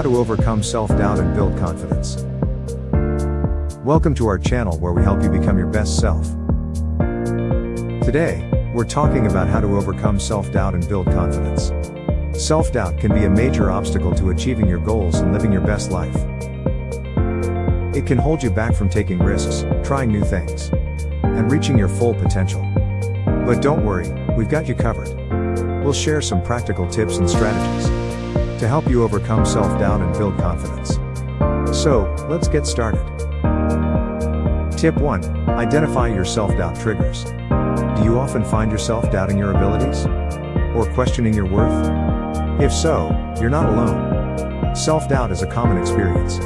How to overcome self-doubt and build confidence. Welcome to our channel where we help you become your best self. Today, we're talking about how to overcome self-doubt and build confidence. Self-doubt can be a major obstacle to achieving your goals and living your best life. It can hold you back from taking risks, trying new things, and reaching your full potential. But don't worry, we've got you covered. We'll share some practical tips and strategies to help you overcome self-doubt and build confidence. So, let's get started. Tip 1. Identify your self-doubt triggers. Do you often find yourself doubting your abilities? Or questioning your worth? If so, you're not alone. Self-doubt is a common experience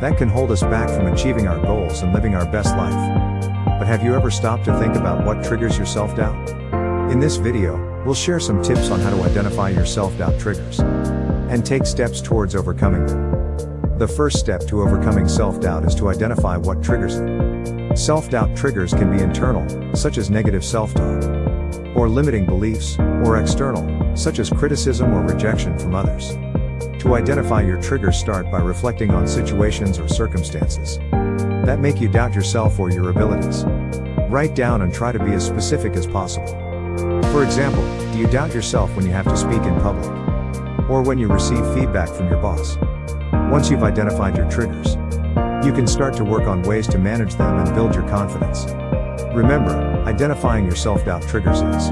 that can hold us back from achieving our goals and living our best life. But have you ever stopped to think about what triggers your self-doubt? In this video, we'll share some tips on how to identify your self-doubt triggers and take steps towards overcoming them. The first step to overcoming self-doubt is to identify what triggers it. Self-doubt triggers can be internal, such as negative self-talk, or limiting beliefs, or external, such as criticism or rejection from others. To identify your triggers start by reflecting on situations or circumstances that make you doubt yourself or your abilities. Write down and try to be as specific as possible. For example, do you doubt yourself when you have to speak in public? Or when you receive feedback from your boss? Once you've identified your triggers, you can start to work on ways to manage them and build your confidence. Remember, identifying your self-doubt triggers is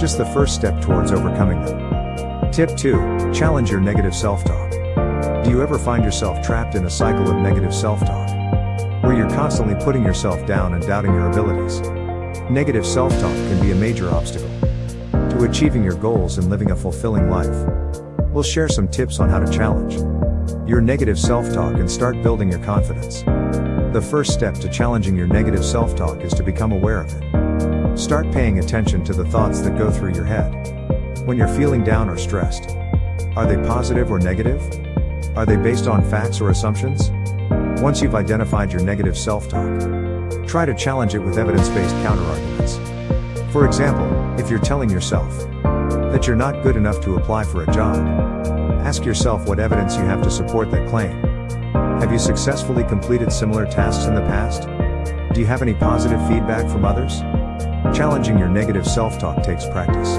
just the first step towards overcoming them. Tip 2. Challenge your negative self-talk. Do you ever find yourself trapped in a cycle of negative self-talk? Where you're constantly putting yourself down and doubting your abilities. Negative self-talk can be a major obstacle to achieving your goals and living a fulfilling life. We'll share some tips on how to challenge your negative self-talk and start building your confidence. The first step to challenging your negative self-talk is to become aware of it. Start paying attention to the thoughts that go through your head. When you're feeling down or stressed, are they positive or negative? Are they based on facts or assumptions? Once you've identified your negative self-talk, try to challenge it with evidence-based counterarguments. For example, if you're telling yourself that you're not good enough to apply for a job, ask yourself what evidence you have to support that claim. Have you successfully completed similar tasks in the past? Do you have any positive feedback from others? Challenging your negative self-talk takes practice.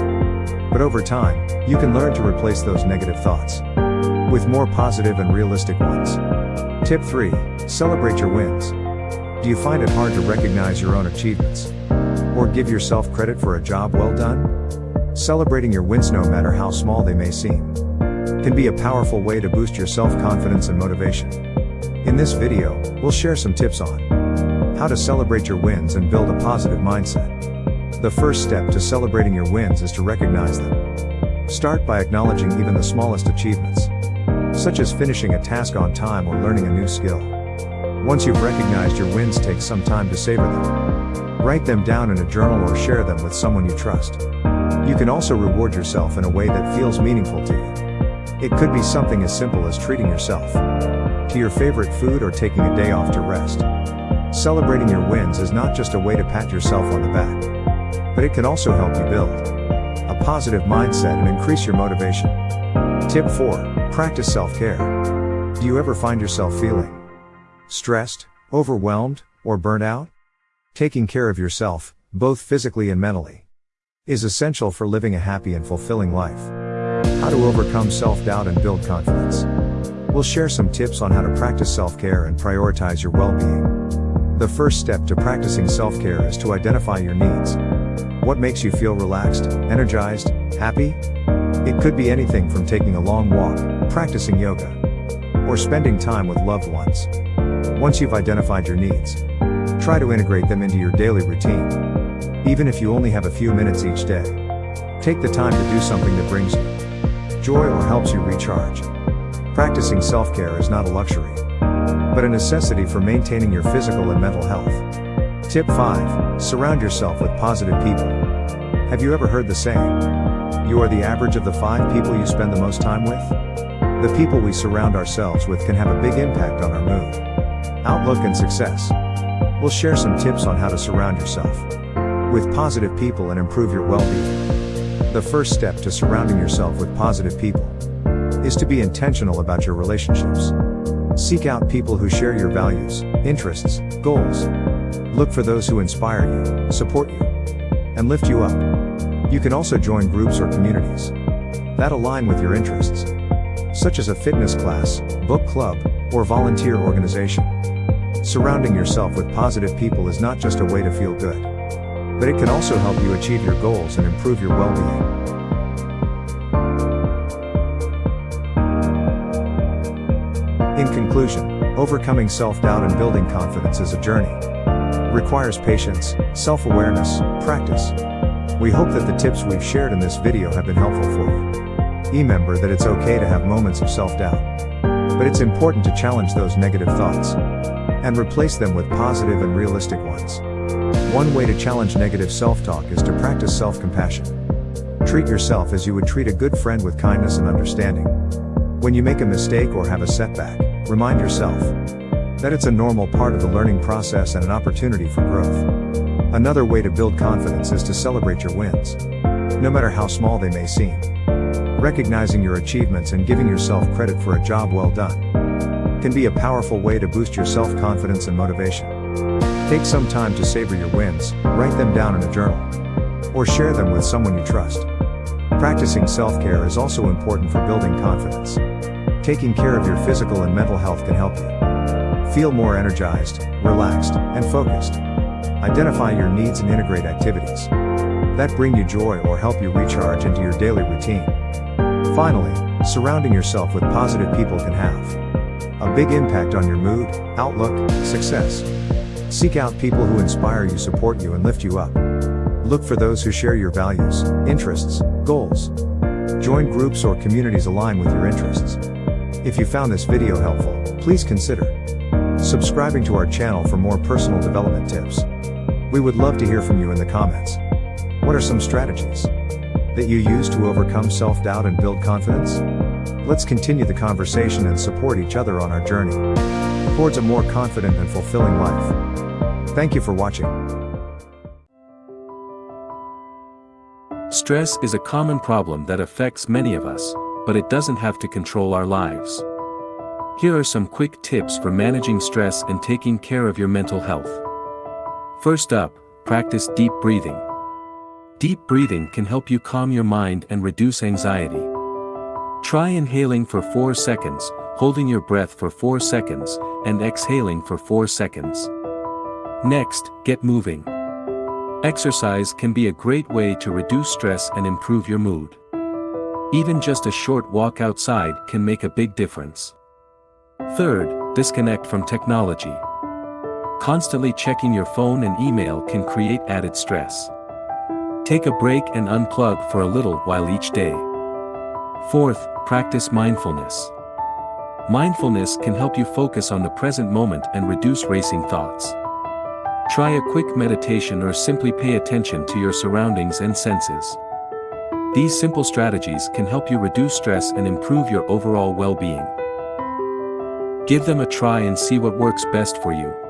But over time, you can learn to replace those negative thoughts with more positive and realistic ones. Tip 3. Celebrate your wins. Do you find it hard to recognize your own achievements? Or give yourself credit for a job well done? Celebrating your wins no matter how small they may seem can be a powerful way to boost your self-confidence and motivation. In this video, we'll share some tips on how to celebrate your wins and build a positive mindset. The first step to celebrating your wins is to recognize them. Start by acknowledging even the smallest achievements such as finishing a task on time or learning a new skill. Once you've recognized your wins take some time to savor them. Write them down in a journal or share them with someone you trust. You can also reward yourself in a way that feels meaningful to you. It could be something as simple as treating yourself to your favorite food or taking a day off to rest. Celebrating your wins is not just a way to pat yourself on the back, but it can also help you build a positive mindset and increase your motivation. Tip 4. Practice self-care. Do you ever find yourself feeling stressed, overwhelmed, or burnt out? Taking care of yourself, both physically and mentally, is essential for living a happy and fulfilling life. How to overcome self-doubt and build confidence. We'll share some tips on how to practice self-care and prioritize your well-being. The first step to practicing self-care is to identify your needs. What makes you feel relaxed, energized, happy? It could be anything from taking a long walk, practicing yoga, or spending time with loved ones. Once you've identified your needs, try to integrate them into your daily routine. Even if you only have a few minutes each day, take the time to do something that brings you joy or helps you recharge. Practicing self-care is not a luxury, but a necessity for maintaining your physical and mental health. Tip 5. Surround yourself with positive people. Have you ever heard the saying, you are the average of the five people you spend the most time with? The people we surround ourselves with can have a big impact on our mood, outlook and success. We'll share some tips on how to surround yourself with positive people and improve your well-being. The first step to surrounding yourself with positive people is to be intentional about your relationships. Seek out people who share your values, interests, goals. Look for those who inspire you, support you, and lift you up. You can also join groups or communities that align with your interests, such as a fitness class, book club, or volunteer organization. Surrounding yourself with positive people is not just a way to feel good, but it can also help you achieve your goals and improve your well-being. In conclusion, overcoming self-doubt and building confidence is a journey. Requires patience, self-awareness, practice. We hope that the tips we've shared in this video have been helpful for you. Remember that it's okay to have moments of self-doubt. But it's important to challenge those negative thoughts and replace them with positive and realistic ones. One way to challenge negative self-talk is to practice self-compassion. Treat yourself as you would treat a good friend with kindness and understanding. When you make a mistake or have a setback, remind yourself that it's a normal part of the learning process and an opportunity for growth. Another way to build confidence is to celebrate your wins. No matter how small they may seem. Recognizing your achievements and giving yourself credit for a job well done can be a powerful way to boost your self-confidence and motivation. Take some time to savor your wins, write them down in a journal, or share them with someone you trust. Practicing self-care is also important for building confidence. Taking care of your physical and mental health can help you feel more energized, relaxed, and focused. Identify your needs and integrate activities that bring you joy or help you recharge into your daily routine. Finally, surrounding yourself with positive people can have a big impact on your mood, outlook, success. Seek out people who inspire you, support you, and lift you up. Look for those who share your values, interests, goals. Join groups or communities aligned with your interests. If you found this video helpful, please consider subscribing to our channel for more personal development tips. We would love to hear from you in the comments. What are some strategies that you use to overcome self-doubt and build confidence? Let's continue the conversation and support each other on our journey towards a more confident and fulfilling life. Thank you for watching. Stress is a common problem that affects many of us, but it doesn't have to control our lives. Here are some quick tips for managing stress and taking care of your mental health. First up, practice deep breathing. Deep breathing can help you calm your mind and reduce anxiety. Try inhaling for 4 seconds, holding your breath for 4 seconds, and exhaling for 4 seconds. Next, get moving. Exercise can be a great way to reduce stress and improve your mood. Even just a short walk outside can make a big difference. Third, disconnect from technology. Constantly checking your phone and email can create added stress. Take a break and unplug for a little while each day. Fourth, practice mindfulness. Mindfulness can help you focus on the present moment and reduce racing thoughts. Try a quick meditation or simply pay attention to your surroundings and senses. These simple strategies can help you reduce stress and improve your overall well-being. Give them a try and see what works best for you.